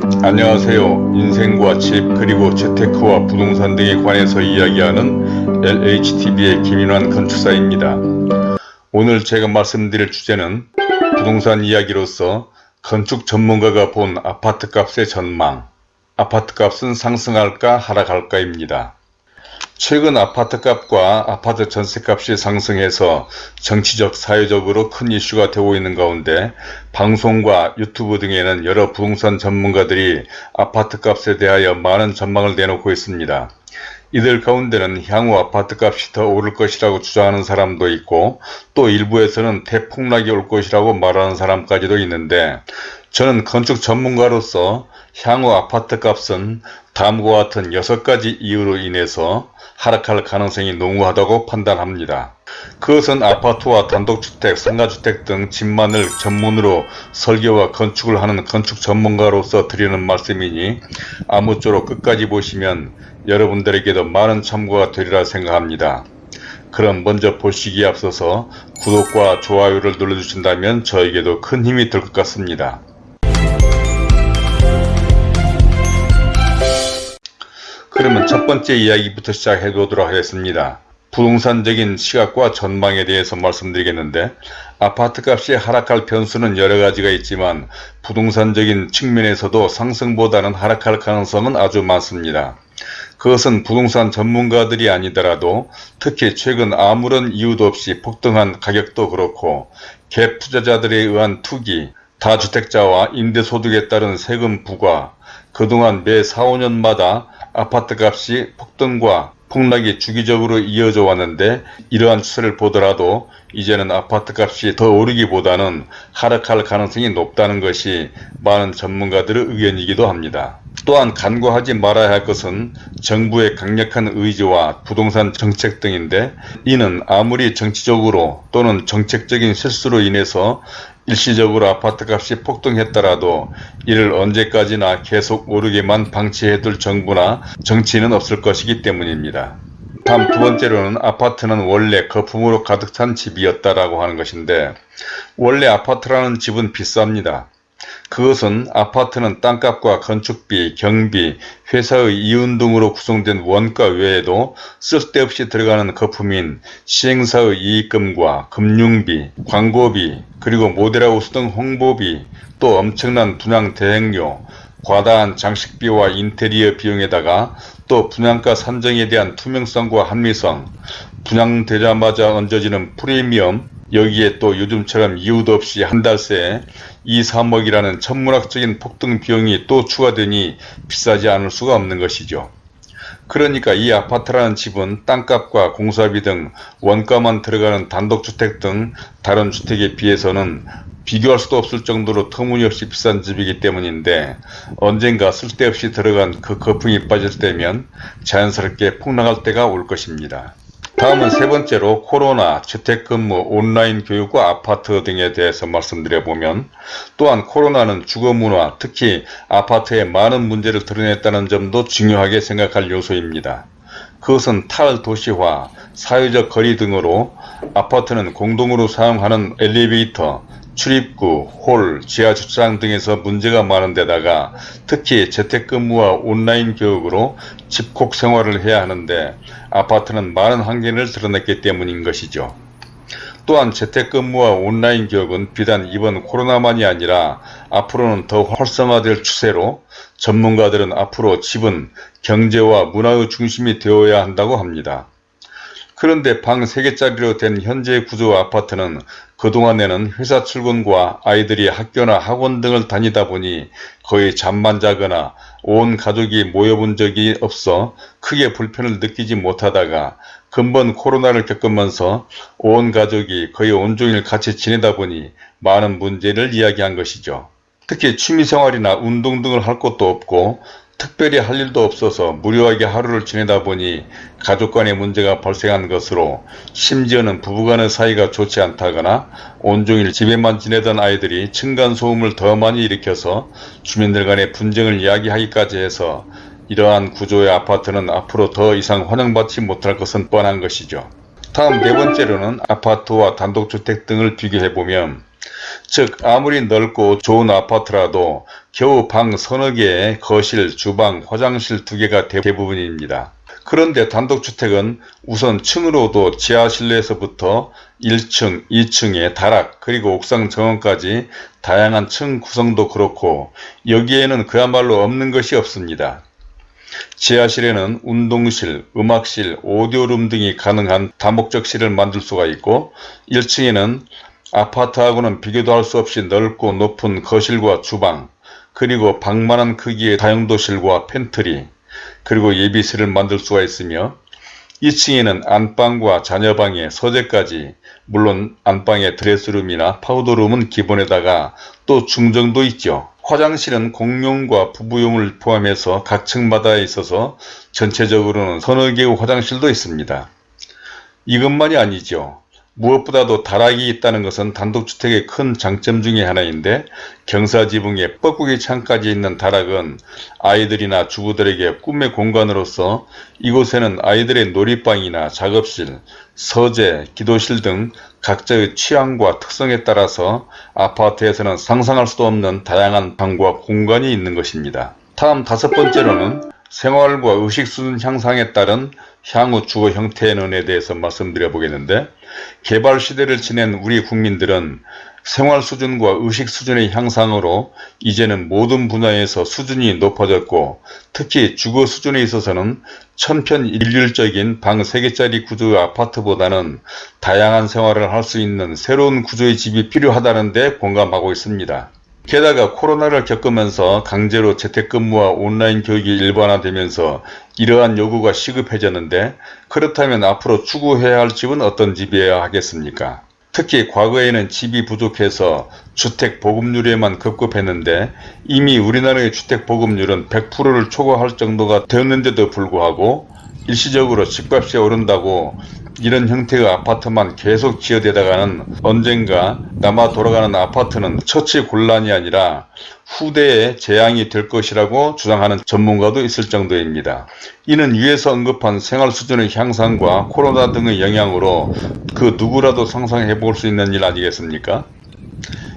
안녕하세요. 인생과 집 그리고 재테크와 부동산 등에 관해서 이야기하는 LHTV의 김인환 건축사입니다. 오늘 제가 말씀드릴 주제는 부동산 이야기로서 건축 전문가가 본 아파트 값의 전망 아파트 값은 상승할까 하락할까입니다. 최근 아파트값과 아파트 전세값이 상승해서 정치적 사회적으로 큰 이슈가 되고 있는 가운데 방송과 유튜브 등에는 여러 부동산 전문가들이 아파트값에 대하여 많은 전망을 내놓고 있습니다. 이들 가운데는 향후 아파트값이 더 오를 것이라고 주장하는 사람도 있고 또 일부에서는 대폭락이 올 것이라고 말하는 사람까지도 있는데 저는 건축 전문가로서 향후 아파트 값은 다음과 같은 6가지 이유로 인해서 하락할 가능성이 농후하다고 판단합니다. 그것은 아파트와 단독주택, 상가주택 등 집만을 전문으로 설계와 건축을 하는 건축 전문가로서 드리는 말씀이니 아무쪼록 끝까지 보시면 여러분들에게도 많은 참고가 되리라 생각합니다. 그럼 먼저 보시기에 앞서서 구독과 좋아요를 눌러주신다면 저에게도 큰 힘이 될 것 같습니다. 그러면 첫 번째 이야기부터 시작해 보도록 하겠습니다. 부동산적인 시각과 전망에 대해서 말씀드리겠는데 아파트값이 하락할 변수는 여러가지가 있지만 부동산적인 측면에서도 상승보다는 하락할 가능성은 아주 많습니다. 그것은 부동산 전문가들이 아니더라도 특히 최근 아무런 이유도 없이 폭등한 가격도 그렇고 갭 투자자들에 의한 투기, 다주택자와 임대소득에 따른 세금 부과, 그동안 매 4, 5년마다 아파트값이 폭등과 폭락이 주기적으로 이어져 왔는데 이러한 추세를 보더라도 이제는 아파트값이 더 오르기보다는 하락할 가능성이 높다는 것이 많은 전문가들의 의견이기도 합니다. 또한 간과하지 말아야 할 것은 정부의 강력한 의지와 부동산 정책 등인데 이는 아무리 정치적으로 또는 정책적인 실수로 인해서 일시적으로 아파트값이 폭등했더라도 이를 언제까지나 계속 오르게만 방치해둘 정부나 정치인은 없을 것이기 때문입니다. 다음 두 번째로는 아파트는 원래 거품으로 가득 찬 집이었다라고 하는 것인데 원래 아파트라는 집은 비쌉니다. 그것은 아파트는 땅값과 건축비, 경비, 회사의 이윤 등으로 구성된 원가 외에도 쓸데없이 들어가는 거품인 시행사의 이익금과 금융비, 광고비, 그리고 모델하우스 등 홍보비, 또 엄청난 분양 대행료, 과다한 장식비와 인테리어 비용에다가 또 분양가 산정에 대한 투명성과 합리성, 분양되자마자 얹어지는 프리미엄, 여기에 또 요즘처럼 이유도 없이 한 달 새에 2, 3억이라는 천문학적인 폭등 비용이 또 추가되니 비싸지 않을 수가 없는 것이죠. 그러니까 이 아파트라는 집은 땅값과 공사비 등 원가만 들어가는 단독주택 등 다른 주택에 비해서는 비교할 수도 없을 정도로 터무니없이 비싼 집이기 때문인데 언젠가 쓸데없이 들어간 그 거품이 빠질 때면 자연스럽게 폭락할 때가 올 것입니다. 다음은 세 번째로 코로나, 재택근무, 온라인 교육과 아파트 등에 대해서 말씀드려보면 또한 코로나는 주거문화, 특히 아파트에 많은 문제를 드러냈다는 점도 중요하게 생각할 요소입니다. 그것은 탈도시화, 사회적 거리 등으로 아파트는 공동으로 사용하는 엘리베이터, 출입구, 홀, 지하주차장 등에서 문제가 많은 데다가 특히 재택근무와 온라인 교육으로 집콕 생활을 해야 하는데 아파트는 많은 한계를 드러냈기 때문인 것이죠. 또한 재택근무와 온라인 교육은 비단 이번 코로나만이 아니라 앞으로는 더 활성화될 추세로 전문가들은 앞으로 집은 경제와 문화의 중심이 되어야 한다고 합니다. 그런데 방 3개짜리로 된 현재 구조 아파트는 그동안에는 회사 출근과 아이들이 학교나 학원 등을 다니다 보니 거의 잠만 자거나 온 가족이 모여본 적이 없어 크게 불편을 느끼지 못하다가 근본 코로나를 겪으면서 온 가족이 거의 온종일 같이 지내다 보니 많은 문제를 이야기한 것이죠. 특히 취미생활이나 운동 등을 할 것도 없고 특별히 할 일도 없어서 무료하게 하루를 지내다 보니 가족 간의 문제가 발생한 것으로 심지어는 부부간의 사이가 좋지 않다거나 온종일 집에만 지내던 아이들이 층간소음을 더 많이 일으켜서 주민들 간의 분쟁을 이야기하기까지 해서 이러한 구조의 아파트는 앞으로 더 이상 환영받지 못할 것은 뻔한 것이죠. 다음 네 번째로는 아파트와 단독주택 등을 비교해보면 즉 아무리 넓고 좋은 아파트라도 겨우 방 서너 개에 거실, 주방, 화장실 두 개가 대부분입니다. 그런데 단독주택은 우선 층으로도 지하실내에서부터 1층, 2층에 다락 그리고 옥상 정원까지 다양한 층 구성도 그렇고 여기에는 그야말로 없는 것이 없습니다. 지하실에는 운동실, 음악실, 오디오룸 등이 가능한 다목적실을 만들 수가 있고 1층에는 아파트하고는 비교도 할 수 없이 넓고 높은 거실과 주방 그리고 방만한 크기의 다용도실과 팬트리 그리고 예비실을 만들 수가 있으며 2층에는 안방과 자녀방의 서재까지 물론 안방의 드레스룸이나 파우더룸은 기본에다가 또 중정도 있죠. 화장실은 공용과 부부용을 포함해서 각 층마다 있어서 전체적으로는 서너 개의 화장실도 있습니다. 이것만이 아니죠. 무엇보다도 다락이 있다는 것은 단독주택의 큰 장점 중의 하나인데 경사지붕에 뻐꾸기 창까지 있는 다락은 아이들이나 주부들에게 꿈의 공간으로서 이곳에는 아이들의 놀이방이나 작업실, 서재, 기도실 등 각자의 취향과 특성에 따라서 아파트에서는 상상할 수도 없는 다양한 방과 공간이 있는 것입니다. 다음 다섯 번째로는 생활과 의식 수준 향상에 따른 향후 주거 형태의 논에 대해서 말씀드려 보겠는데 개발 시대를 지낸 우리 국민들은 생활 수준과 의식 수준의 향상으로 이제는 모든 분야에서 수준이 높아졌고 특히 주거 수준에 있어서는 천편일률적인 방 3개짜리 구조의 아파트보다는 다양한 생활을 할 수 있는 새로운 구조의 집이 필요하다는 데 공감하고 있습니다. 게다가 코로나를 겪으면서 강제로 재택근무와 온라인 교육이 일반화되면서 이러한 요구가 시급해졌는데 그렇다면 앞으로 추구해야 할 집은 어떤 집이어야 하겠습니까? 특히 과거에는 집이 부족해서 주택 보급률에만 급급했는데 이미 우리나라의 주택 보급률은 100%를 초과할 정도가 되었는데도 불구하고 일시적으로 집값이 오른다고 이런 형태의 아파트만 계속 지어대다가는 언젠가 남아 돌아가는 아파트는 처치 곤란이 아니라 후대에 재앙이 될 것이라고 주장하는 전문가도 있을 정도입니다. 이는 위에서 언급한 생활 수준의 향상과 코로나 등의 영향으로 그 누구라도 상상해 볼 수 있는 일 아니겠습니까?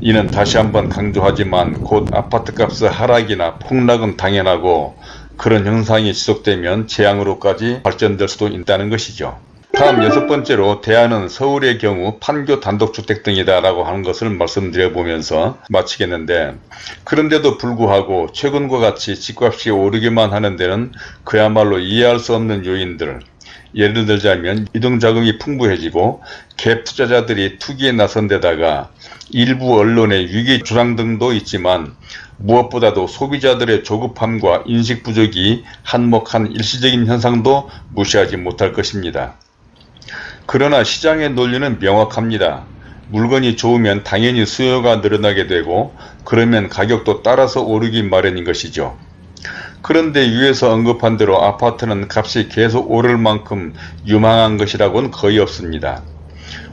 이는 다시 한번 강조하지만 곧 아파트값의 하락이나 폭락은 당연하고 그런 현상이 지속되면 재앙으로까지 발전될 수도 있다는 것이죠. 다음 여섯 번째로 대안은 서울의 경우 판교 단독주택 등이다 라고 하는 것을 말씀드려 보면서 마치겠는데 그런데도 불구하고 최근과 같이 집값이 오르기만 하는 데는 그야말로 이해할 수 없는 요인들 예를 들자면 이동자금이 풍부해지고 갭 투자자들이 투기에 나선 데다가 일부 언론의 위기 주장 등도 있지만 무엇보다도 소비자들의 조급함과 인식 부족이 한몫한 일시적인 현상도 무시하지 못할 것입니다. 그러나 시장의 논리는 명확합니다. 물건이 좋으면 당연히 수요가 늘어나게 되고 그러면 가격도 따라서 오르기 마련인 것이죠. 그런데 위에서 언급한 대로 아파트는 값이 계속 오를 만큼 유망한 것이라고는 거의 없습니다.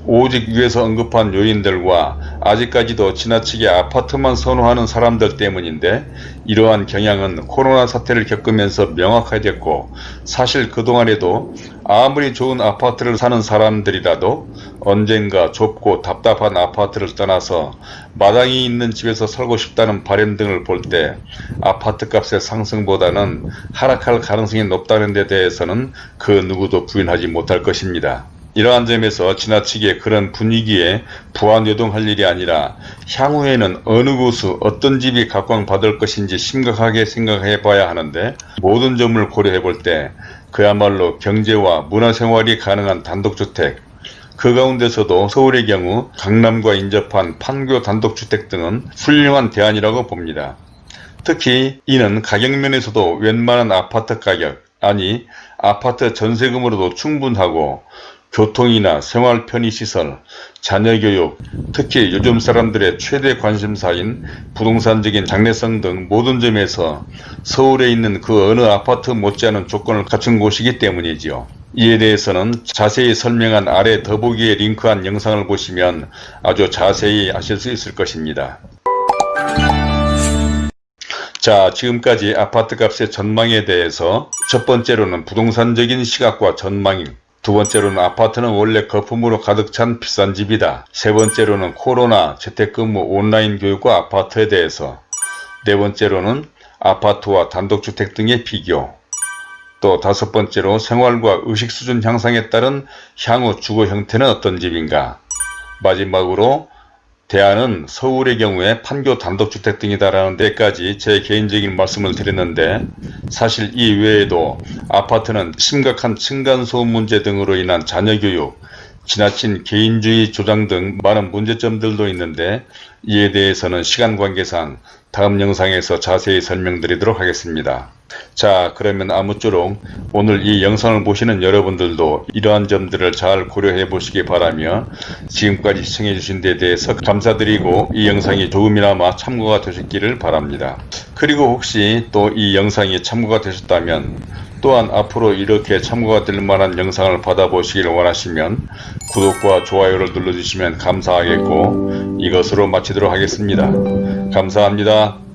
오직 위에서 언급한 요인들과 아직까지도 지나치게 아파트만 선호하는 사람들 때문인데 이러한 경향은 코로나 사태를 겪으면서 명확해졌고 사실 그동안에도 아무리 좋은 아파트를 사는 사람들이라도 언젠가 좁고 답답한 아파트를 떠나서 마당이 있는 집에서 살고 싶다는 바램 등을 볼 때 아파트 값의 상승보다는 하락할 가능성이 높다는 데 대해서는 그 누구도 부인하지 못할 것입니다. 이러한 점에서 지나치게 그런 분위기에 부안요동할 일이 아니라 향후에는 어느 곳에 어떤 집이 각광받을 것인지 심각하게 생각해 봐야 하는데 모든 점을 고려해 볼 때 그야말로 경제와 문화생활이 가능한 단독주택 그 가운데서도 서울의 경우 강남과 인접한 판교 단독주택 등은 훌륭한 대안이라고 봅니다. 특히 이는 가격면에서도 웬만한 아파트 가격 아니 아파트 전세금으로도 충분하고 교통이나 생활 편의시설, 자녀교육, 특히 요즘 사람들의 최대 관심사인 부동산적인 장래성 등 모든 점에서 서울에 있는 그 어느 아파트 못지않은 조건을 갖춘 곳이기 때문이지요. 이에 대해서는 자세히 설명한 아래 더보기에 링크한 영상을 보시면 아주 자세히 아실 수 있을 것입니다. 자 지금까지 아파트값의 전망에 대해서 첫 번째로는 부동산적인 시각과 전망 두 번째로는 아파트는 원래 거품으로 가득 찬 비싼 집이다. 세 번째로는 코로나, 재택근무, 온라인 교육과 아파트에 대해서. 네 번째로는 아파트와 단독주택 등의 비교. 또 다섯 번째로 생활과 의식 수준 향상에 따른 향후 주거 형태는 어떤 집인가? 마지막으로 대안은 서울의 경우에 판교 단독주택 등이다라는 데까지 제 개인적인 말씀을 드렸는데 사실 이 외에도 아파트는 심각한 층간소음 문제 등으로 인한 자녀교육, 지나친 개인주의 조장 등 많은 문제점들도 있는데 이에 대해서는 시간 관계상 다음 영상에서 자세히 설명드리도록 하겠습니다. 자 그러면 아무쪼록 오늘 이 영상을 보시는 여러분들도 이러한 점들을 잘 고려해 보시기 바라며 지금까지 시청해 주신 데 대해서 감사드리고 이 영상이 조금이나마 참고가 되셨기를 바랍니다. 그리고 혹시 또 이 영상이 참고가 되셨다면 또한 앞으로 이렇게 참고가 될 만한 영상을 받아보시길 원하시면 구독과 좋아요를 눌러주시면 감사하겠고 이것으로 마치 도록 하겠습니다. 감사합니다.